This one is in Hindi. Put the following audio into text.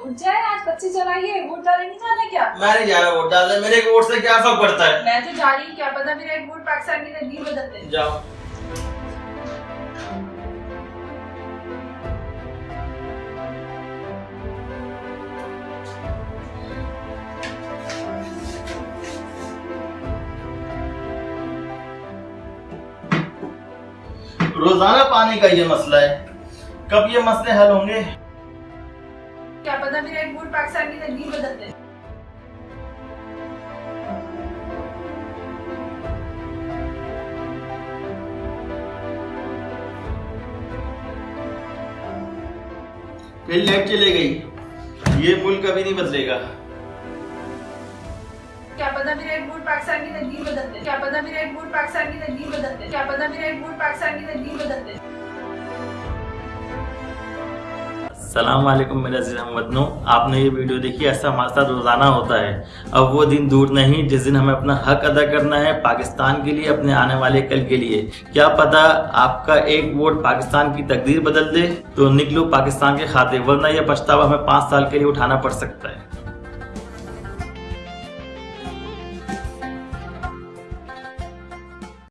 उठ जाए आज बच्चे चलाइए वोट डाले नहीं जाना क्या? मैं नहीं जा रहा वोट डालने मेरे एक वोट से क्या फ़र्क पड़ता है? मैं तो जा रही हूँ क्या पता मेरा एक वोट पाकिस्तान की तकदीर बदल दे। जाओ। रोज़ाना पानी का ये मसला है। कब ये मसले हल होंगे? क्या पता मेरा एक वोट पाकिस्तान की तकदीर बदल दे। लाइट चले गई। ये मुल्क कभी नहीं बदलेगा। क्या पता मेरा एक वोट पाकिस्तान की तकदीर बदल दे। क्या पता मेरा एक वोट पाकिस्तान की तकदीर बदल दे। क्या पता मेरा एक वोट पाकिस्तान की तकदीर बदल दे। सलाम वालेकुम मेरे अज़ीज़ हमवतनों आपने ये वीडियो देखी, ऐसा हमारे साथ रोज़ाना होता है। अब वो दिन दूर नहीं, जिस दिन हमें अपना हक अदा करना है पाकिस्तान के लिए, अपने आने वाले कल के लिए। क्या पता आपका एक वोट पाकिस्तान की तकदीर बदल दे तो निकलो पाकिस्तान के खाते, वरना यह पछतावा हमें पाँच साल के लिए उठाना पड़ सकता है।